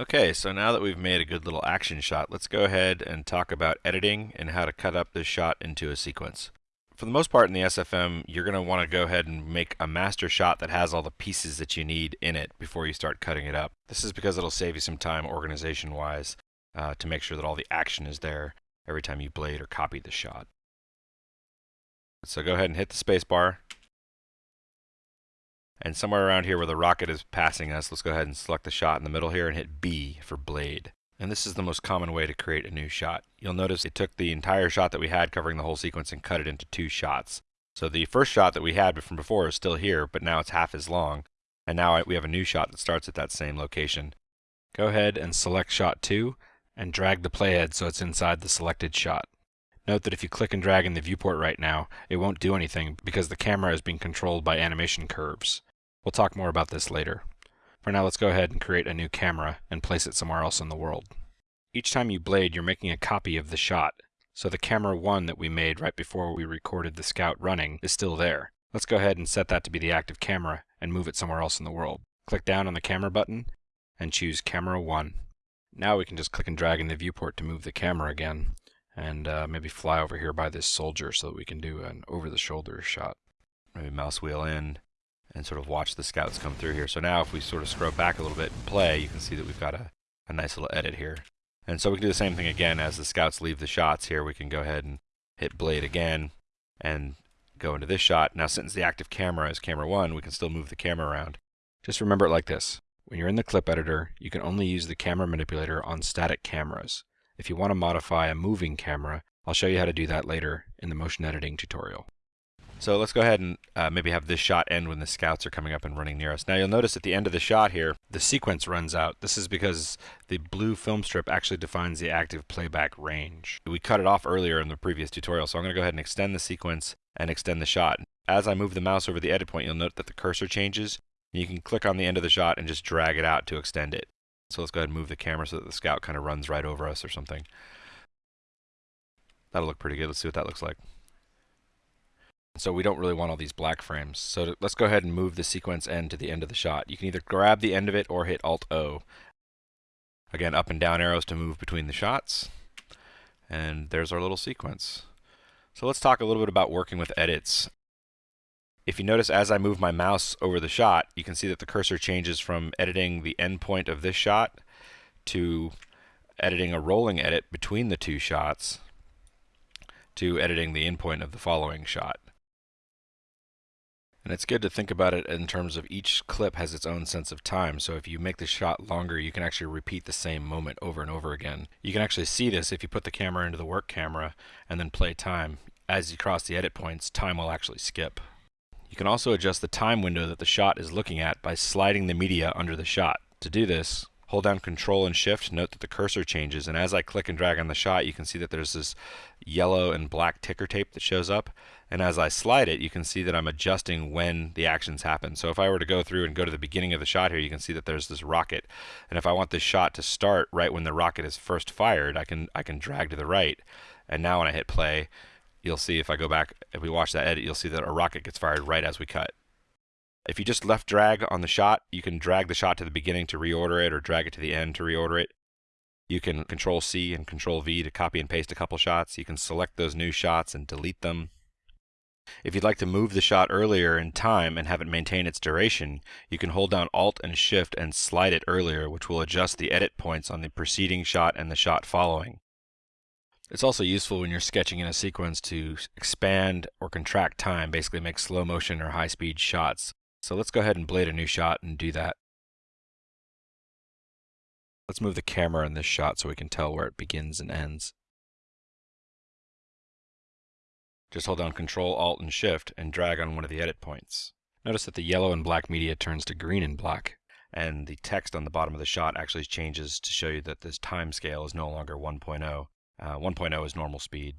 Okay, so now that we've made a good little action shot, let's go ahead and talk about editing and how to cut up this shot into a sequence. For the most part in the SFM, you're going to want to go ahead and make a master shot that has all the pieces that you need in it before you start cutting it up. This is because it'll save you some time organization-wise uh, to make sure that all the action is there every time you blade or copy the shot. So go ahead and hit the spacebar and somewhere around here where the rocket is passing us, let's go ahead and select the shot in the middle here and hit B for blade. And this is the most common way to create a new shot. You'll notice it took the entire shot that we had covering the whole sequence and cut it into two shots. So the first shot that we had from before is still here, but now it's half as long. And now we have a new shot that starts at that same location. Go ahead and select shot 2 and drag the playhead so it's inside the selected shot. Note that if you click and drag in the viewport right now, it won't do anything because the camera is being controlled by animation curves. We'll talk more about this later. For now, let's go ahead and create a new camera and place it somewhere else in the world. Each time you blade, you're making a copy of the shot. So the camera 1 that we made right before we recorded the scout running is still there. Let's go ahead and set that to be the active camera and move it somewhere else in the world. Click down on the camera button and choose camera 1. Now we can just click and drag in the viewport to move the camera again and uh, maybe fly over here by this soldier so that we can do an over-the-shoulder shot. Maybe mouse wheel in and sort of watch the scouts come through here. So now if we sort of scrub back a little bit and play, you can see that we've got a, a nice little edit here. And so we can do the same thing again as the scouts leave the shots here. We can go ahead and hit blade again and go into this shot. Now since the active camera is camera 1, we can still move the camera around. Just remember it like this. When you're in the clip editor, you can only use the camera manipulator on static cameras. If you want to modify a moving camera, I'll show you how to do that later in the motion editing tutorial. So let's go ahead and uh, maybe have this shot end when the scouts are coming up and running near us. Now you'll notice at the end of the shot here, the sequence runs out. This is because the blue film strip actually defines the active playback range. We cut it off earlier in the previous tutorial, so I'm going to go ahead and extend the sequence and extend the shot. As I move the mouse over the edit point, you'll note that the cursor changes. You can click on the end of the shot and just drag it out to extend it. So let's go ahead and move the camera so that the scout kind of runs right over us or something. That'll look pretty good. Let's see what that looks like. So we don't really want all these black frames. So to, let's go ahead and move the sequence end to the end of the shot. You can either grab the end of it or hit Alt-O. Again, up and down arrows to move between the shots. And there's our little sequence. So let's talk a little bit about working with edits. If you notice as I move my mouse over the shot, you can see that the cursor changes from editing the endpoint of this shot to editing a rolling edit between the two shots to editing the endpoint of the following shot. And it's good to think about it in terms of each clip has its own sense of time. So if you make the shot longer, you can actually repeat the same moment over and over again. You can actually see this if you put the camera into the work camera and then play time. As you cross the edit points, time will actually skip. You can also adjust the time window that the shot is looking at by sliding the media under the shot. To do this, hold down control and shift, note that the cursor changes, and as I click and drag on the shot, you can see that there's this yellow and black ticker tape that shows up. And as I slide it, you can see that I'm adjusting when the actions happen. So if I were to go through and go to the beginning of the shot here, you can see that there's this rocket. And if I want this shot to start right when the rocket is first fired, I can I can drag to the right. And now when I hit play, you'll see if I go back, if we watch that edit, you'll see that a rocket gets fired right as we cut. If you just left drag on the shot, you can drag the shot to the beginning to reorder it or drag it to the end to reorder it. You can control C and control V to copy and paste a couple shots. You can select those new shots and delete them. If you'd like to move the shot earlier in time and have it maintain its duration, you can hold down Alt and Shift and slide it earlier, which will adjust the edit points on the preceding shot and the shot following. It's also useful when you're sketching in a sequence to expand or contract time, basically make slow motion or high speed shots. So let's go ahead and blade a new shot and do that. Let's move the camera in this shot so we can tell where it begins and ends. Just hold down Control, Alt, and Shift and drag on one of the edit points. Notice that the yellow and black media turns to green and black, and the text on the bottom of the shot actually changes to show you that this time scale is no longer 1.0. Uh, 1.0 is normal speed.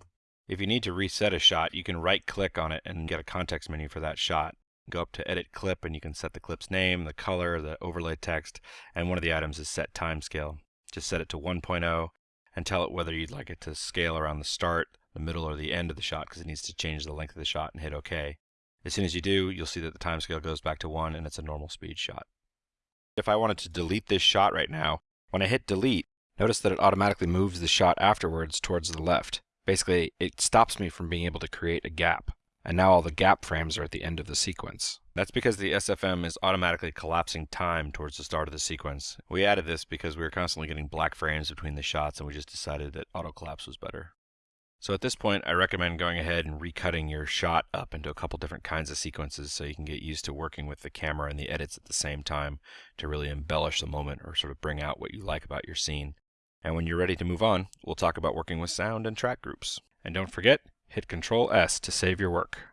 If you need to reset a shot, you can right click on it and get a context menu for that shot. Go up to edit clip and you can set the clip's name, the color, the overlay text, and one of the items is set time scale. Just set it to 1.0 and tell it whether you'd like it to scale around the start, the middle or the end of the shot because it needs to change the length of the shot and hit OK. As soon as you do, you'll see that the timescale goes back to 1 and it's a normal speed shot. If I wanted to delete this shot right now, When I hit delete, notice that it automatically moves the shot afterwards towards the left. Basically, it stops me from being able to create a gap. And now all the gap frames are at the end of the sequence. That's because the SFM is automatically collapsing time towards the start of the sequence. We added this because we were constantly getting black frames between the shots and we just decided that auto collapse was better. So at this point, I recommend going ahead and recutting your shot up into a couple different kinds of sequences so you can get used to working with the camera and the edits at the same time to really embellish the moment or sort of bring out what you like about your scene. And when you're ready to move on, we'll talk about working with sound and track groups. And don't forget, hit Control S to save your work.